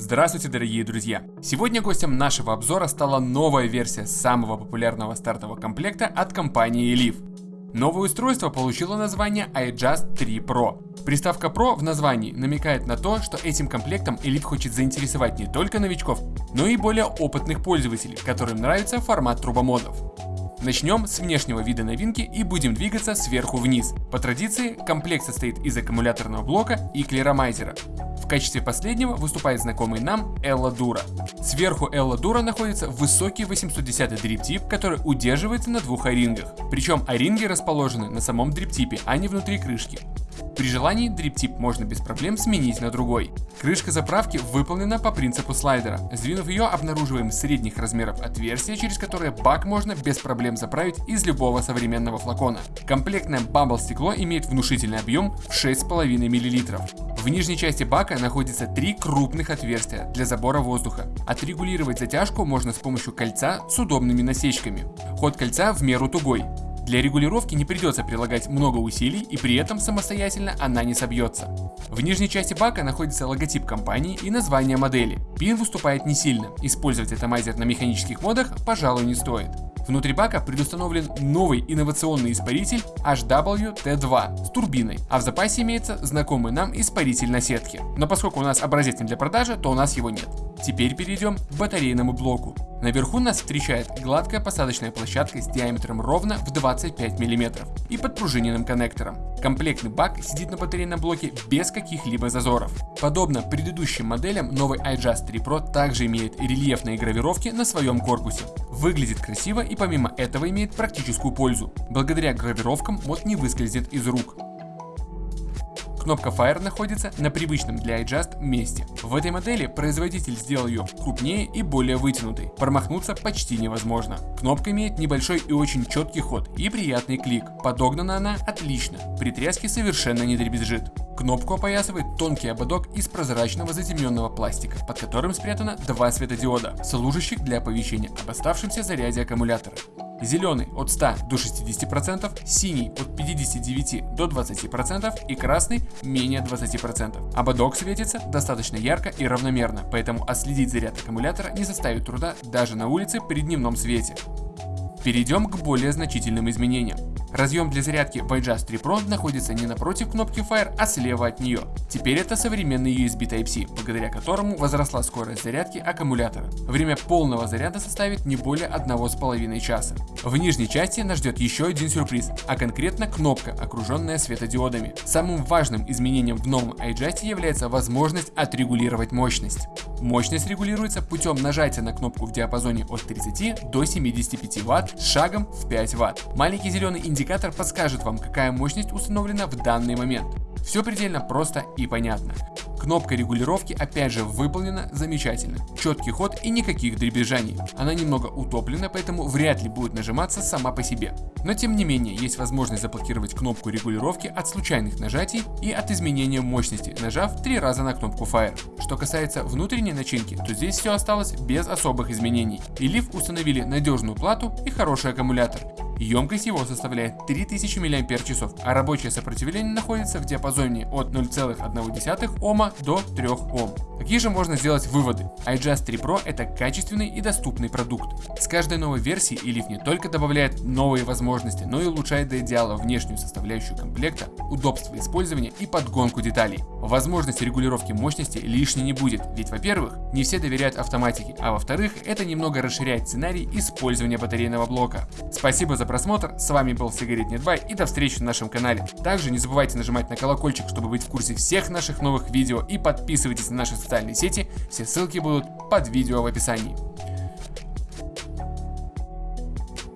Здравствуйте, дорогие друзья! Сегодня гостем нашего обзора стала новая версия самого популярного стартового комплекта от компании Elif. Новое устройство получило название iJust 3 Pro. Приставка Pro в названии намекает на то, что этим комплектом Elif хочет заинтересовать не только новичков, но и более опытных пользователей, которым нравится формат трубомодов. Начнем с внешнего вида новинки и будем двигаться сверху вниз. По традиции, комплект состоит из аккумуляторного блока и клеромайзера. В качестве последнего выступает знакомый нам Элла Дура. Сверху Элла Дура находится высокий 810 дриптип, который удерживается на двух орингах. Причем оринги расположены на самом дриптипе, а не внутри крышки. При желании дриптип можно без проблем сменить на другой. Крышка заправки выполнена по принципу слайдера. Сдвинув ее, обнаруживаем средних размеров отверстие, через которое бак можно без проблем заправить из любого современного флакона. Комплектное бамбл стекло имеет внушительный объем в 6,5 мл. В нижней части бака находится три крупных отверстия для забора воздуха. Отрегулировать затяжку можно с помощью кольца с удобными насечками. Ход кольца в меру тугой. Для регулировки не придется прилагать много усилий и при этом самостоятельно она не собьется. В нижней части бака находится логотип компании и название модели. Пин выступает не сильно, использовать атомайзер на механических модах, пожалуй, не стоит. Внутри бака предустановлен новый инновационный испаритель HWT2 с турбиной, а в запасе имеется знакомый нам испаритель на сетке. Но поскольку у нас образец не для продажи, то у нас его нет. Теперь перейдем к батарейному блоку. Наверху нас встречает гладкая посадочная площадка с диаметром ровно в 25 мм и подпружиненным коннектором. Комплектный бак сидит на батарейном блоке без каких-либо зазоров. Подобно предыдущим моделям, новый iJust 3 Pro также имеет рельефные гравировки на своем корпусе. Выглядит красиво и помимо этого имеет практическую пользу. Благодаря гравировкам мод не выскользнет из рук. Кнопка Fire находится на привычном для iJust месте. В этой модели производитель сделал ее крупнее и более вытянутой. Промахнуться почти невозможно. Кнопка имеет небольшой и очень четкий ход и приятный клик. Подогнана она отлично. При тряске совершенно не дребезжит. Кнопку опоясывает тонкий ободок из прозрачного затемненного пластика, под которым спрятано два светодиода, служащих для оповещения об оставшемся заряде аккумулятора. Зеленый от 100 до 60%, синий от 59 до 20% и красный менее 20%. Ободок светится достаточно ярко и равномерно, поэтому отследить заряд аккумулятора не составит труда даже на улице при дневном свете. Перейдем к более значительным изменениям. Разъем для зарядки в iJust 3 Pro находится не напротив кнопки Fire, а слева от нее. Теперь это современный USB Type-C, благодаря которому возросла скорость зарядки аккумулятора. Время полного заряда составит не более 1,5 часа. В нижней части нас ждет еще один сюрприз, а конкретно кнопка, окруженная светодиодами. Самым важным изменением в новом iJust является возможность отрегулировать мощность. Мощность регулируется путем нажатия на кнопку в диапазоне от 30 до 75 Вт с шагом в 5 Вт. Маленький зеленый индикатор подскажет вам, какая мощность установлена в данный момент. Все предельно просто и понятно. Кнопка регулировки опять же выполнена замечательно. Четкий ход и никаких дребезжаний. Она немного утоплена, поэтому вряд ли будет нажиматься сама по себе. Но тем не менее, есть возможность заблокировать кнопку регулировки от случайных нажатий и от изменения мощности, нажав три раза на кнопку Fire. Что касается внутренней начинки, то здесь все осталось без особых изменений. И Leaf установили надежную плату и хороший аккумулятор. Емкость его составляет 3000 мАч, а рабочее сопротивление находится в диапазоне от 0,1 Ома до 3 Ом. Какие же можно сделать выводы? iJust 3 Pro это качественный и доступный продукт. С каждой новой версией Elif не только добавляет новые возможности, но и улучшает до идеала внешнюю составляющую комплекта, удобство использования и подгонку деталей. Возможность регулировки мощности лишней не будет, ведь во-первых, не все доверяют автоматике, а во-вторых, это немного расширяет сценарий использования батарейного блока. Спасибо за просмотр, с вами был Сигарет Нетбай и до встречи на нашем канале. Также не забывайте нажимать на колокольчик, чтобы быть в курсе всех наших новых видео и подписывайтесь на наши социальные сети, все ссылки будут под видео в описании.